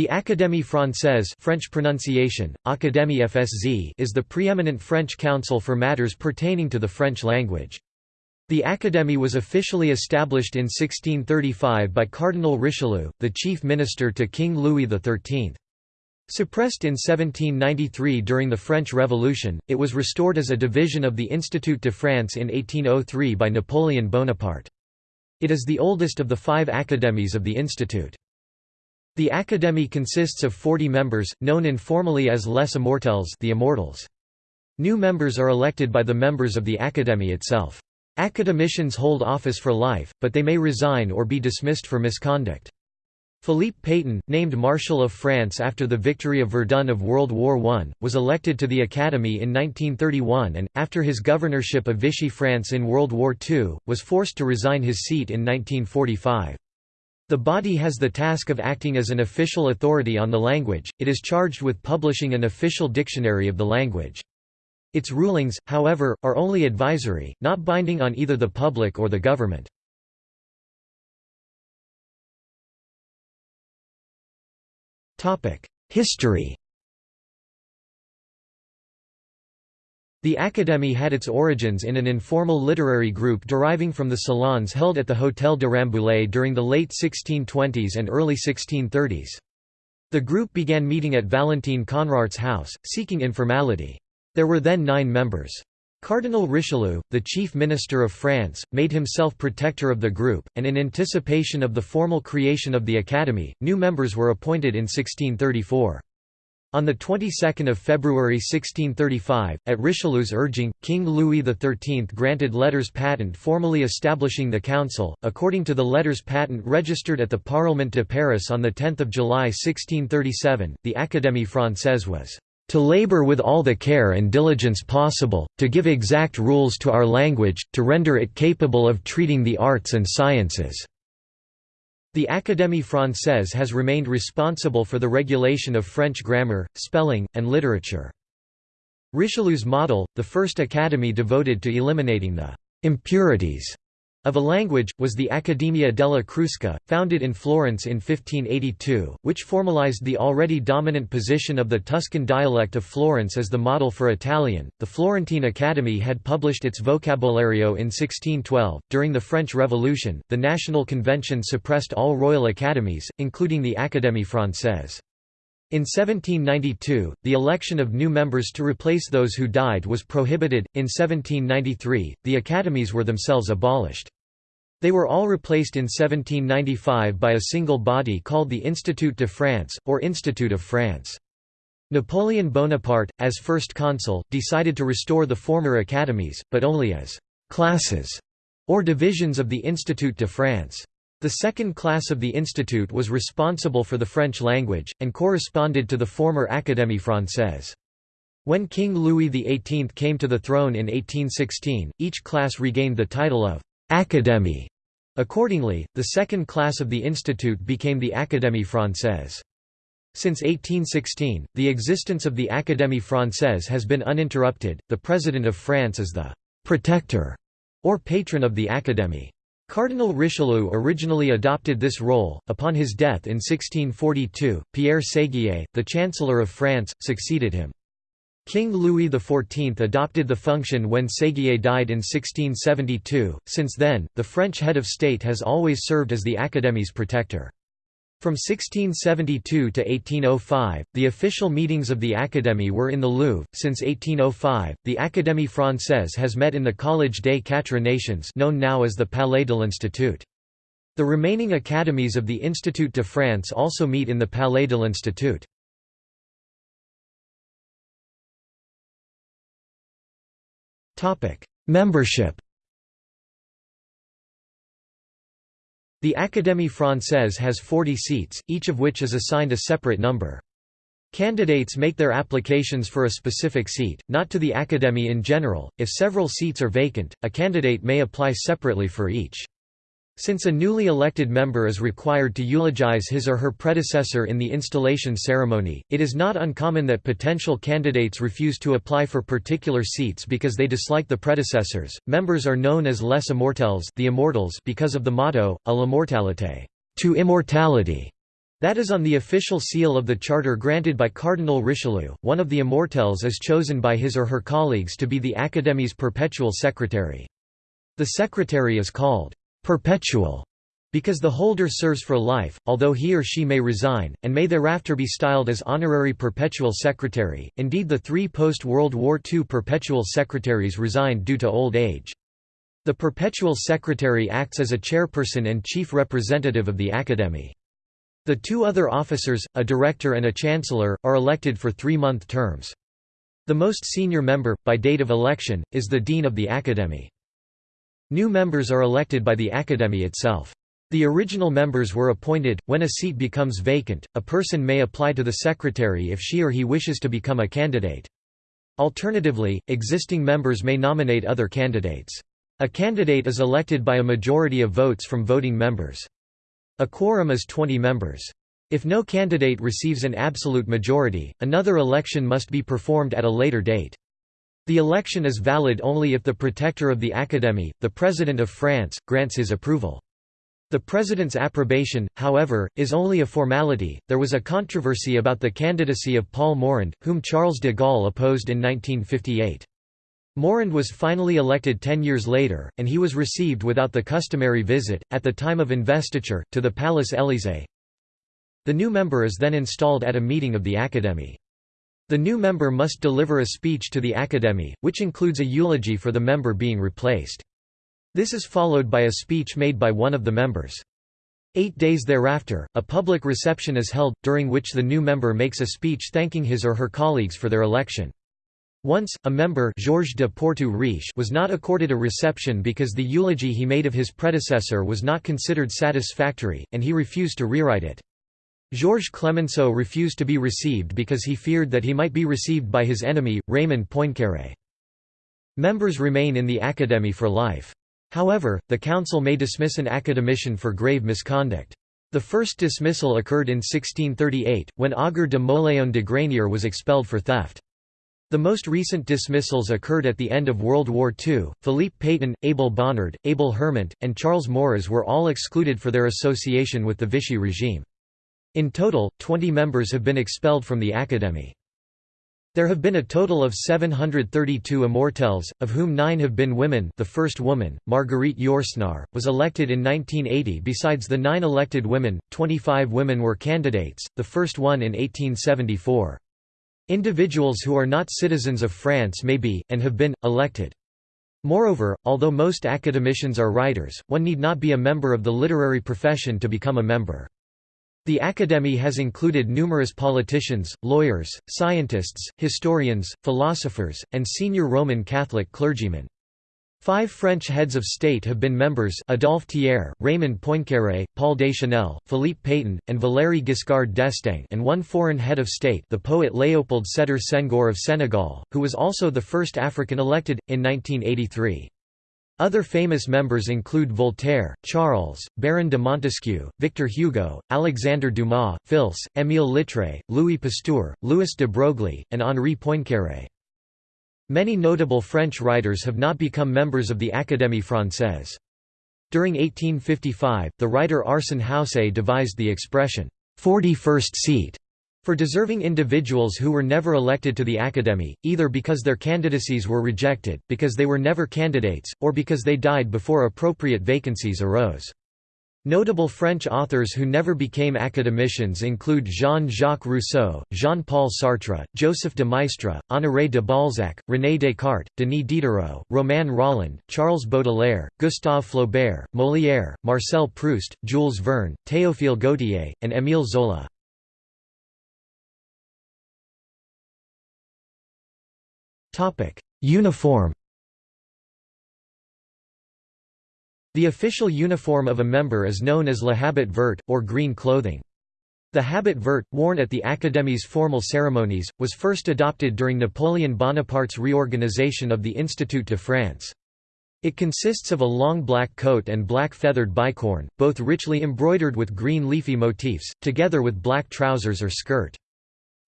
The Académie Française French pronunciation, Académie FSZ is the preeminent French council for matters pertaining to the French language. The Académie was officially established in 1635 by Cardinal Richelieu, the chief minister to King Louis XIII. Suppressed in 1793 during the French Revolution, it was restored as a division of the Institut de France in 1803 by Napoleon Bonaparte. It is the oldest of the five academies of the institute. The Académie consists of 40 members, known informally as les immortels the immortals. New members are elected by the members of the Académie itself. Academicians hold office for life, but they may resign or be dismissed for misconduct. Philippe Pétain, named Marshal of France after the victory of Verdun of World War I, was elected to the Academy in 1931 and, after his governorship of Vichy France in World War II, was forced to resign his seat in 1945. The body has the task of acting as an official authority on the language, it is charged with publishing an official dictionary of the language. Its rulings, however, are only advisory, not binding on either the public or the government. History The Académie had its origins in an informal literary group deriving from the salons held at the Hôtel de Rambouillet during the late 1620s and early 1630s. The group began meeting at Valentine Conrart's house, seeking informality. There were then nine members. Cardinal Richelieu, the chief minister of France, made himself protector of the group, and in anticipation of the formal creation of the Academy, new members were appointed in 1634. On the 22nd of February 1635, at Richelieu's urging, King Louis XIII granted letters patent formally establishing the council. According to the letters patent registered at the Parlement de Paris on the 10th of July 1637, the Académie Française was to labor with all the care and diligence possible, to give exact rules to our language, to render it capable of treating the arts and sciences." The Académie Française has remained responsible for the regulation of French grammar, spelling, and literature. Richelieu's model, the first academy devoted to eliminating the «impurities» of a language, was the Accademia della Crusca, founded in Florence in 1582, which formalized the already dominant position of the Tuscan dialect of Florence as the model for Italian. The Florentine Academy had published its Vocabolario in 1612. During the French Revolution, the National Convention suppressed all royal academies, including the Académie Française. In 1792, the election of new members to replace those who died was prohibited. In 1793, the academies were themselves abolished. They were all replaced in 1795 by a single body called the Institut de France, or Institute of France. Napoleon Bonaparte, as first consul, decided to restore the former academies, but only as «classes» or divisions of the Institut de France. The second class of the institute was responsible for the French language, and corresponded to the former Académie Française. When King Louis XVIII came to the throne in 1816, each class regained the title of Académie. Accordingly, the second class of the institute became the Académie Française. Since 1816, the existence of the Académie Française has been uninterrupted. The President of France is the protector or patron of the Académie. Cardinal Richelieu originally adopted this role. Upon his death in 1642, Pierre Séguier, the Chancellor of France, succeeded him. King Louis XIV adopted the function when Séguier died in 1672. Since then, the French head of state has always served as the Académie's protector. From 1672 to 1805, the official meetings of the Académie were in the Louvre. Since 1805, the Académie Française has met in the Collège des Quatre Nations, known now as the Palais de l'Institut. The remaining academies of the Institut de France also meet in the Palais de l'Institut. Membership The Académie Française has 40 seats, each of which is assigned a separate number. Candidates make their applications for a specific seat, not to the Académie in general. If several seats are vacant, a candidate may apply separately for each. Since a newly elected member is required to eulogize his or her predecessor in the installation ceremony, it is not uncommon that potential candidates refuse to apply for particular seats because they dislike the predecessors. Members are known as les immortels, the immortals because of the motto, à l'immortalité, to immortality. That is on the official seal of the charter granted by Cardinal Richelieu. One of the immortels is chosen by his or her colleagues to be the Académie's perpetual secretary. The secretary is called perpetual because the holder serves for life, although he or she may resign, and may thereafter be styled as honorary perpetual secretary. Indeed, the three post World War II perpetual secretaries resigned due to old age. The perpetual secretary acts as a chairperson and chief representative of the Academy. The two other officers, a director and a chancellor, are elected for three-month terms. The most senior member, by date of election, is the Dean of the Academy. New members are elected by the Academy itself. The original members were appointed. When a seat becomes vacant, a person may apply to the secretary if she or he wishes to become a candidate. Alternatively, existing members may nominate other candidates. A candidate is elected by a majority of votes from voting members. A quorum is 20 members. If no candidate receives an absolute majority, another election must be performed at a later date. The election is valid only if the protector of the Academy, the President of France, grants his approval. The president's approbation, however, is only a formality. There was a controversy about the candidacy of Paul Morand, whom Charles de Gaulle opposed in 1958. Morand was finally elected ten years later, and he was received without the customary visit, at the time of investiture, to the Palace Élysée. The new member is then installed at a meeting of the Academy. The new member must deliver a speech to the Academy, which includes a eulogy for the member being replaced. This is followed by a speech made by one of the members. Eight days thereafter, a public reception is held, during which the new member makes a speech thanking his or her colleagues for their election. Once, a member Georges de Porto Riche was not accorded a reception because the eulogy he made of his predecessor was not considered satisfactory, and he refused to rewrite it. Georges Clemenceau refused to be received because he feared that he might be received by his enemy, Raymond Poincaré. Members remain in the Academy for life. However, the Council may dismiss an academician for grave misconduct. The first dismissal occurred in 1638, when Auger de Mauléon de Granier was expelled for theft. The most recent dismissals occurred at the end of World War II. Philippe Pétain, Abel Bonnard, Abel Hermant, and Charles Maurras were all excluded for their association with the Vichy regime. In total, 20 members have been expelled from the Academy. There have been a total of 732 immortels, of whom nine have been women the first woman, Marguerite Yourcenar, was elected in 1980 besides the nine elected women, 25 women were candidates, the first one in 1874. Individuals who are not citizens of France may be, and have been, elected. Moreover, although most academicians are writers, one need not be a member of the literary profession to become a member. The Academy has included numerous politicians, lawyers, scientists, historians, philosophers, and senior Roman Catholic clergymen. Five French heads of state have been members Adolphe Thiers, Raymond Poincaré, Paul Deschanel, Philippe Pétain, and Valéry Giscard d'Estaing and one foreign head of state the poet Léopold Sédar Senghor of Senegal, who was also the first African elected, in 1983. Other famous members include Voltaire, Charles, Baron de Montesquieu, Victor Hugo, Alexandre Dumas, Fils, Émile Littré, Louis Pasteur, Louis de Broglie, and Henri Poincaré. Many notable French writers have not become members of the Académie française. During 1855, the writer Arsène Houssaye devised the expression, 41st seat, for deserving individuals who were never elected to the Academy, either because their candidacies were rejected, because they were never candidates, or because they died before appropriate vacancies arose. Notable French authors who never became academicians include Jean-Jacques Rousseau, Jean-Paul Sartre, Joseph de Maistre, Honoré de Balzac, René Descartes, Denis Diderot, Romain Rolland, Charles Baudelaire, Gustave Flaubert, Molière, Marcel Proust, Jules Verne, Théophile Gautier, and Émile Zola. Uniform The official uniform of a member is known as le habit vert, or green clothing. The habit vert, worn at the Académie's formal ceremonies, was first adopted during Napoleon Bonaparte's reorganization of the Institut de France. It consists of a long black coat and black feathered bicorn, both richly embroidered with green leafy motifs, together with black trousers or skirt.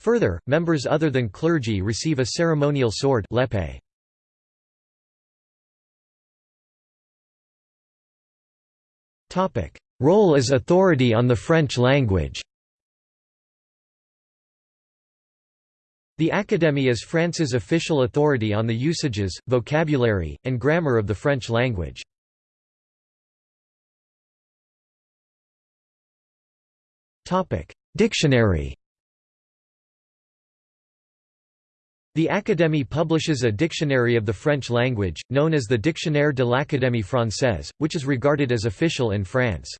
Further, members other than clergy receive a ceremonial sword l'épée. Role as authority on the French language The Académie is France's official authority on the usages, vocabulary, and grammar of the French language. Dictionary The Académie publishes a dictionary of the French language, known as the Dictionnaire de l'Académie française, which is regarded as official in France.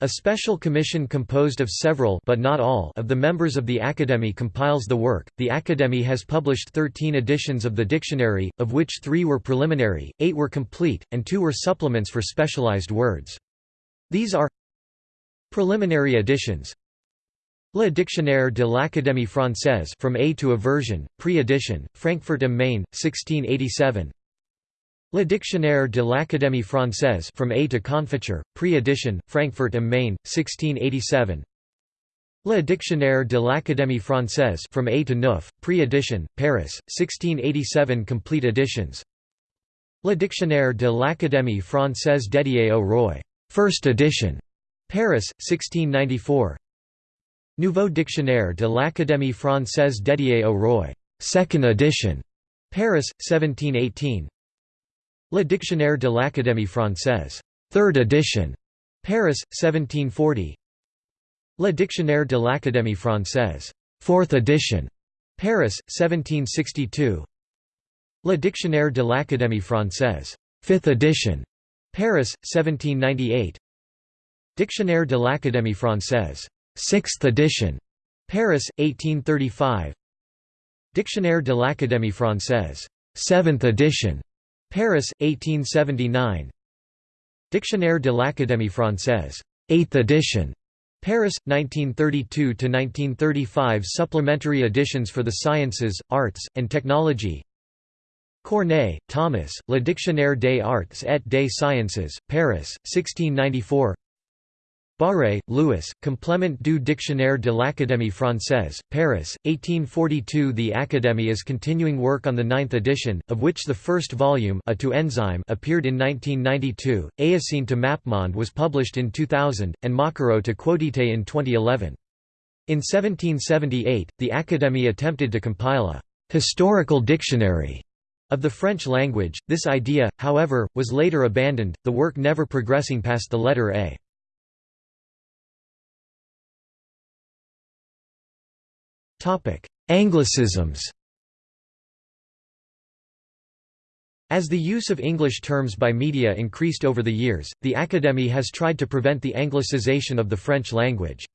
A special commission composed of several but not all of the members of the Académie compiles the work. The Académie has published 13 editions of the dictionary, of which 3 were preliminary, 8 were complete, and 2 were supplements for specialized words. These are Preliminary editions Le Dictionnaire de l'Académie française from A to Aversion, pre-edition, Frankfurt am Main, 1687 Le Dictionnaire de l'Académie française from A to Confiture, pre-edition, Frankfurt am Main, 1687 Le Dictionnaire de l'Académie française from A to Neuf, pre-edition, Paris, 1687 complete editions. Le Dictionnaire de l'Académie française dédié au roi, first edition, Paris, 1694 Nouveau Dictionnaire de l'Académie française dédié au roi, second edition, Paris, 1718 Le Dictionnaire de l'Académie française, third edition, Paris, 1740 Le Dictionnaire de l'Académie française, fourth edition, Paris, 1762 Le Dictionnaire de l'Académie française, fifth edition, Paris, 1798 Dictionnaire de l'Académie française, 6th edition, Paris, 1835. Dictionnaire de l'Académie française, 7th edition, Paris, 1879. Dictionnaire de l'Académie française, 8th edition, Paris, 1932 to 1935. Supplementary editions for the sciences, arts, and technology. Corneille, Thomas, Le Dictionnaire des Arts et des Sciences, Paris, 1694 Barré, Louis, Complément du Dictionnaire de l'Académie française, Paris, 1842 The Académie is continuing work on the ninth edition, of which the first volume A to Enzyme appeared in 1992, Eocene to Mappemonde was published in 2000, and Maquereau to Quotité in 2011. In 1778, the Académie attempted to compile a «historical dictionary» of the French language. This idea, however, was later abandoned, the work never progressing past the letter A. Anglicisms As the use of English terms by media increased over the years, the Académie has tried to prevent the anglicization of the French language.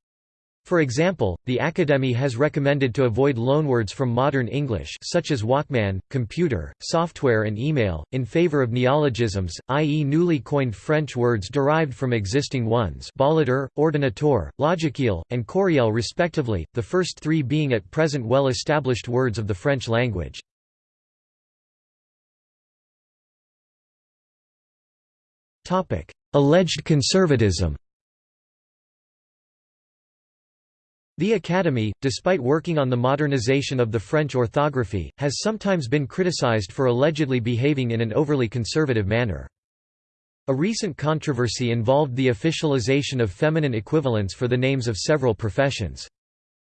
For example, the Académie has recommended to avoid loanwords from modern English such as Walkman, computer, software and email, in favor of neologisms, i.e. newly coined French words derived from existing ones baladeur, ordinateur, logiciel, and courriel respectively, the first three being at present well-established words of the French language. Alleged conservatism The Academy, despite working on the modernization of the French orthography, has sometimes been criticized for allegedly behaving in an overly conservative manner. A recent controversy involved the officialization of feminine equivalents for the names of several professions.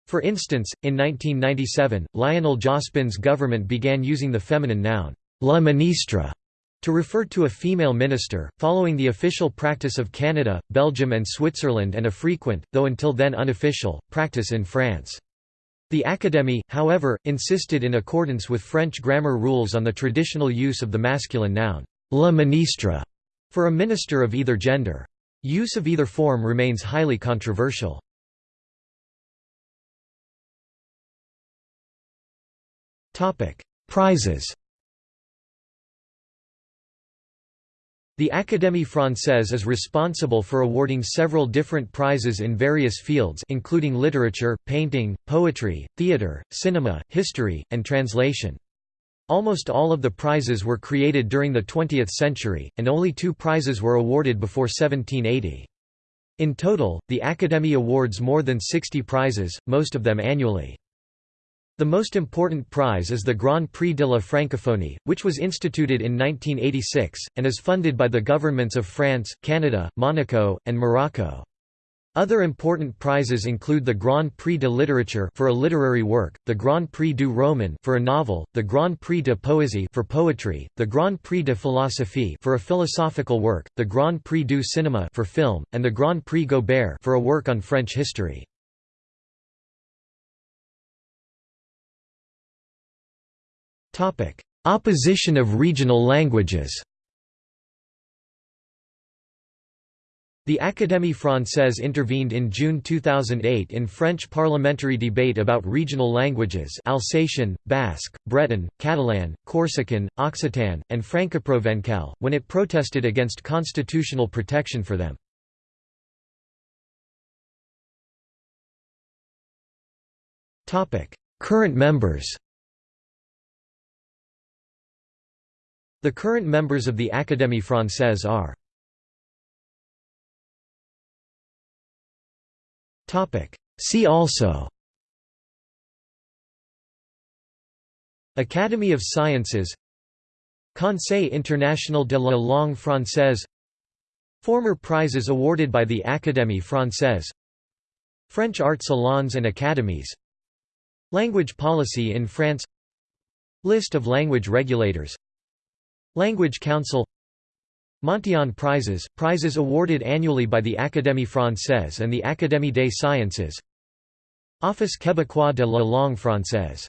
For instance, in 1997, Lionel Jospin's government began using the feminine noun, la ministre, to refer to a female minister, following the official practice of Canada, Belgium and Switzerland and a frequent, though until then unofficial, practice in France. The Académie, however, insisted in accordance with French grammar rules on the traditional use of the masculine noun, le ministre, for a minister of either gender. Use of either form remains highly controversial. Prizes The Académie française is responsible for awarding several different prizes in various fields including literature, painting, poetry, theatre, cinema, history, and translation. Almost all of the prizes were created during the 20th century, and only two prizes were awarded before 1780. In total, the Académie awards more than 60 prizes, most of them annually. The most important prize is the Grand Prix de la Francophonie, which was instituted in 1986, and is funded by the governments of France, Canada, Monaco, and Morocco. Other important prizes include the Grand Prix de Littérature for a literary work, the Grand Prix du Roman for a novel, the Grand Prix de Poésie for poetry, the Grand Prix de Philosophie for a philosophical work, the Grand Prix du Cinéma for film, and the Grand Prix Gobert for a work on French history. Topic: Opposition of regional languages. The Académie Française intervened in June 2008 in French parliamentary debate about regional languages Alsatian, Basque, Breton, Catalan, Corsican, Occitan, and Francoprovençal, when it protested against constitutional protection for them. Current members The current members of the Académie Française are See also Academy of Sciences Conseil International de la Langue Française Former prizes awarded by the Académie Française French art salons and academies Language policy in France List of language regulators Language Council Montyon Prizes, prizes awarded annually by the Académie Française and the Académie des Sciences Office québécois de la langue française